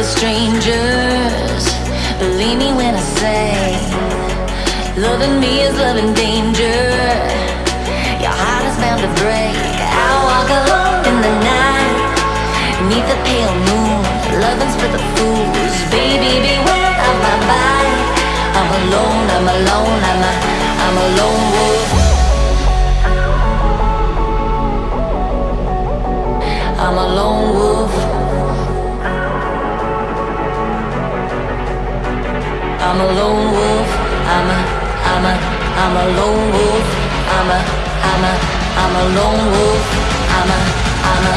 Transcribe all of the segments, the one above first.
strangers. Believe me when I say, loving me is loving danger. Your heart is bound to break. I walk alone in the night, neath the pale moon. Loving's for the fools. Baby, beware of my bite. I'm alone, I'm alone, I'm a, I'm a lone wolf. I'm a lone wolf. I'm a, I'm a, I'm a lone wolf. I'm a, I'm a, I'm a lone wolf. I'm a, I'm a,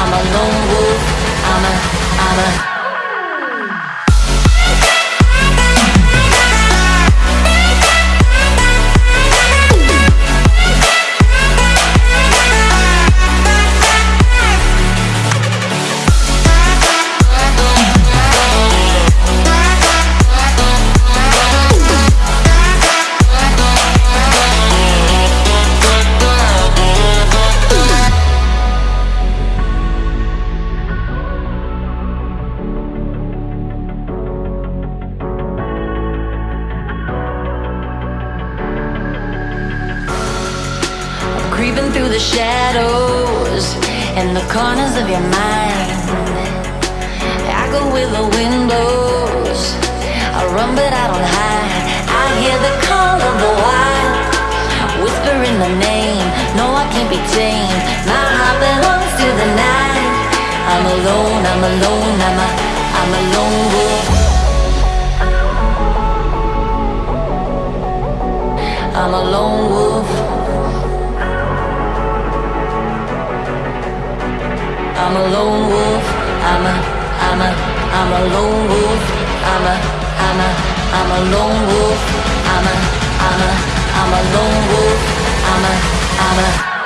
I'm a lone wolf. I'm a, I'm a. creeping through the shadows and the corners of your mind. I go where the wind blows. I run, but I don't hide. I hear the call of the wild, whispering the name. No, I can't be tamed. My heart belongs to the night. I'm alone. I'm alone. I'm a, I'm a lone wolf. I'm a lone wolf. I'm a lone wolf. I'm a, I'm a, I'm a lone wolf. I'm a, I'm a, I'm a lone wolf. I'm a, I'm a, I'm a lone wolf. I'm a, I'm a.